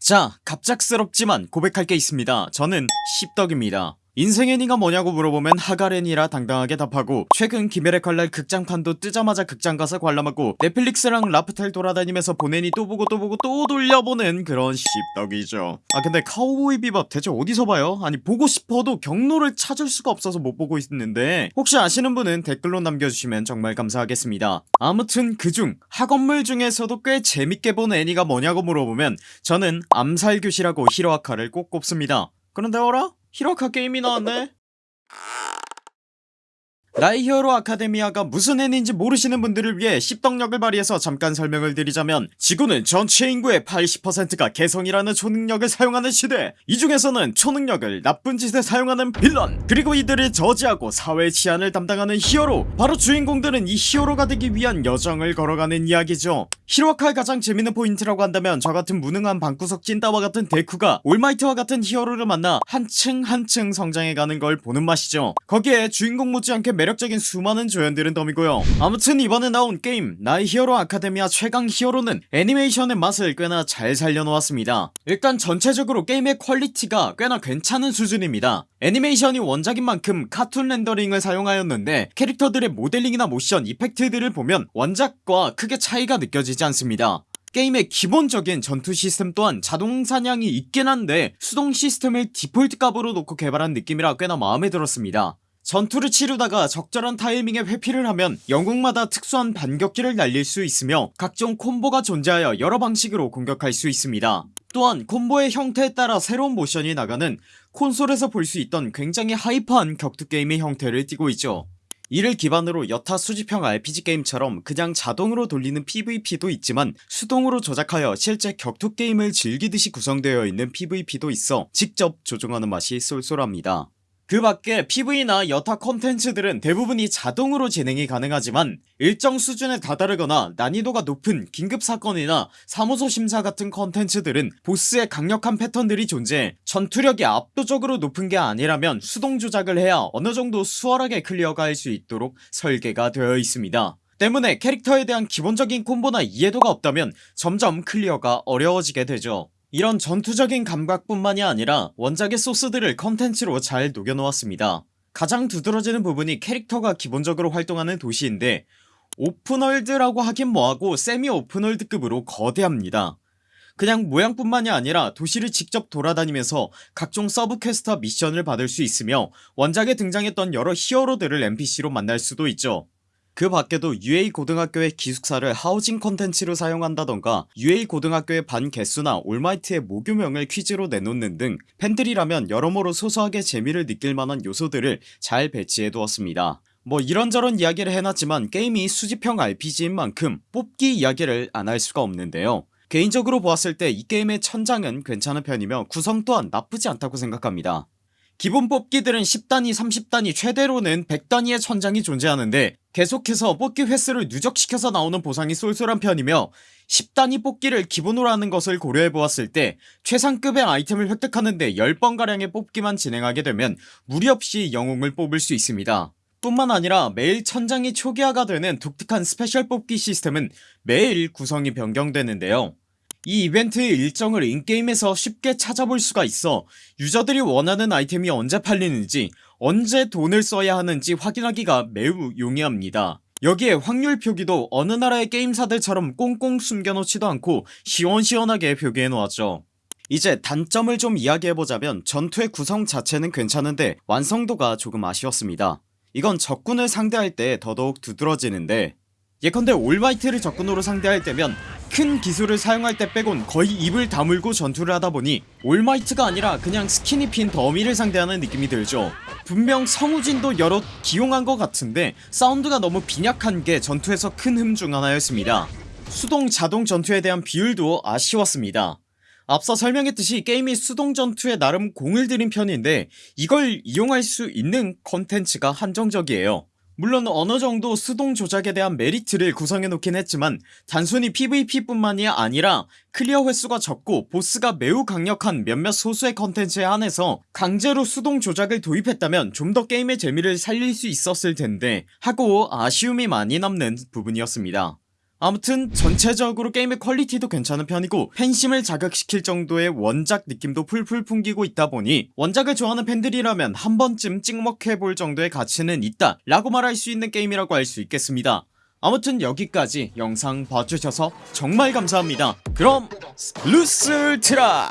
자 갑작스럽지만 고백할 게 있습니다. 저는 씹덕입니다 인생 애니가 뭐냐고 물어보면 하가렌이라 당당하게 답하고 최근 김열의 칼날 극장판도 뜨자마자 극장 가서 관람하고 넷플릭스랑 라프텔 돌아다니면서 보내니 또 보고 또 보고 또 돌려보는 그런 씹덕이죠 아 근데 카우보이 비밥 대체 어디서 봐요? 아니 보고 싶어도 경로를 찾을 수가 없어서 못 보고 있는데 혹시 아시는 분은 댓글로 남겨주시면 정말 감사하겠습니다 아무튼 그중 학원물 중에서도 꽤 재밌게 본 애니가 뭐냐고 물어보면 저는 암살교시라고 히로아카를 꼭 꼽습니다 그런데 어라? 히로아카 게임이 나왔네 나의 히어로 아카데미아가 무슨 애니인지 모르시는 분들을 위해 씹덕력을 발휘해서 잠깐 설명을 드리자면 지구는 전체 인구의 80%가 개성이라는 초능력을 사용하는 시대. 이 중에서는 초능력을 나쁜 짓에 사용하는 빌런 그리고 이들을 저지하고 사회 치안을 담당하는 히어로. 바로 주인공들은 이 히어로가 되기 위한 여정을 걸어가는 이야기죠. 히로아카의 가장 재밌는 포인트라고 한다면 저같은 무능한 방구석 찐따와 같은 데쿠가 올마이트와 같은 히어로를 만나 한층 한층 성장해가는 걸 보는 맛이죠. 거기에 주인공 못지않게 매력적인 수많은 조연들은 덤이고요. 아무튼 이번에 나온 게임 나의 히어로 아카데미아 최강 히어로는 애니메이션의 맛을 꽤나 잘 살려놓았습니다. 일단 전체적으로 게임의 퀄리티가 꽤나 괜찮은 수준입니다. 애니메이션이 원작인 만큼 카툰 렌더링을 사용하였는데 캐릭터들의 모델링이나 모션 이펙트들을 보면 원작과 크게 차이가 느껴지지 않습니다. 게임의 기본적인 전투 시스템 또한 자동 사냥이 있긴 한데 수동 시스템을 디폴트 값으로 놓고 개발한 느낌이라 꽤나 마음에 들었습니다 전투를 치르다가 적절한 타이밍에 회피를 하면 영웅마다 특수한 반격기를 날릴 수 있으며 각종 콤보가 존재하여 여러 방식으로 공격할 수 있습니다. 또한 콤보의 형태에 따라 새로운 모션이 나가는 콘솔에서 볼 수 있던 굉장히 hyper한 격투게임의 형태를 띠고 있죠. 이를 기반으로 여타 수집형 RPG 게임처럼 그냥 자동으로 돌리는 PVP도 있지만 수동으로 조작하여 실제 격투 게임을 즐기듯이 구성되어 있는 PVP도 있어 직접 조종하는 맛이 쏠쏠합니다 그 밖에 PVE나 여타 컨텐츠들은 대부분이 자동으로 진행이 가능하지만 일정 수준에 다다르거나 난이도가 높은 긴급사건이나 사무소 심사 같은 컨텐츠들은 보스의 강력한 패턴들이 존재해 전투력이 압도적으로 높은 게 아니라면 수동 조작을 해야 어느정도 수월하게 클리어가 할 수 있도록 설계가 되어 있습니다. 때문에 캐릭터에 대한 기본적인 콤보나 이해도가 없다면 점점 클리어가 어려워지게 되죠 이런 전투적인 감각뿐만이 아니라 원작의 소스들을 컨텐츠로 잘 녹여놓았습니다. 가장 두드러지는 부분이 캐릭터가 기본적으로 활동하는 도시인데 open world라고 하긴 뭐하고 semi open world급으로 거대합니다. 그냥 모양뿐만이 아니라 도시를 직접 돌아다니면서 각종 서브 퀘스트와 미션을 받을 수 있으며 원작에 등장했던 여러 히어로들을 NPC로 만날 수도 있죠 그 밖에도 UA 고등학교의 기숙사를 하우징 컨텐츠로 사용한다던가 UA 고등학교의 반 개수나 올마이트의 모교명을 퀴즈로 내놓는 등 팬들이라면 여러모로 소소하게 재미를 느낄 만한 요소들을 잘 배치해 두었습니다. 뭐 이런저런 이야기를 해놨지만 게임이 수집형 RPG인 만큼 뽑기 이야기를 안 할 수가 없는데요. 개인적으로 보았을 때 이 게임의 천장은 괜찮은 편이며 구성 또한 나쁘지 않다고 생각합니다. 기본 뽑기들은 10단위 30단위 최대로는 100단위의 천장이 존재하는데 계속해서 뽑기 횟수를 누적시켜서 나오는 보상이 쏠쏠한 편이며 10단위 뽑기를 기본으로 하는 것을 고려해보았을 때 최상급의 아이템을 획득하는데 10번가량의 뽑기만 진행하게 되면 무리 없이 영웅을 뽑을 수 있습니다. 뿐만 아니라 매일 천장이 초기화가 되는 독특한 스페셜 뽑기 시스템은 매일 구성이 변경되는데요. 이 이벤트의 일정을 in-game에서 쉽게 찾아볼 수가 있어 유저들이 원하는 아이템이 언제 팔리는지 언제 돈을 써야 하는지 확인하기가 매우 용이합니다. 여기에 확률 표기도 어느 나라의 게임사들처럼 꽁꽁 숨겨놓지도 않고 시원시원하게 표기해 놓았죠. 이제 단점을 좀 이야기해보자면 전투의 구성 자체는 괜찮은데 완성도가 조금 아쉬웠습니다. 이건 적군을 상대할 때 더더욱 두드러지는데 예컨대 올마이트를 적군으로 상대할 때면 큰 기술을 사용할 때 빼곤 거의 입을 다물고 전투를 하다보니 올마이트가 아니라 그냥 스킨 입힌 더미를 상대하는 느낌이 들죠. 분명 성우진도 여러 기용한 것 같은데 사운드가 너무 빈약한게 전투에서 큰 흠 중 하나였습니다. 수동 자동 전투에 대한 비율도 아쉬웠습니다. 앞서 설명했듯이 게임이 수동 전투에 나름 공을 들인 편인데 이걸 이용할 수 있는 컨텐츠가 한정적이에요 물론 어느 정도 수동 조작에 대한 메리트를 구성해 놓긴 했지만 단순히 PVP 뿐만이 아니라 클리어 횟수가 적고 보스가 매우 강력한 몇몇 소수의 컨텐츠에 한해서 강제로 수동 조작을 도입했다면 좀 더 게임의 재미를 살릴 수 있었을 텐데 하고 아쉬움이 많이 남는 부분이었습니다 아무튼 전체적으로 게임의 퀄리티도 괜찮은 편이고 팬심을 자극시킬 정도의 원작 느낌도 풀풀 풍기고 있다보니 원작을 좋아하는 팬들이라면 한번쯤 찍먹해볼 정도의 가치는 있다 라고 말할 수 있는 게임이라고 할 수 있겠습니다. 아무튼 여기까지 영상 봐주셔서 정말 감사합니다. 그럼 루스트라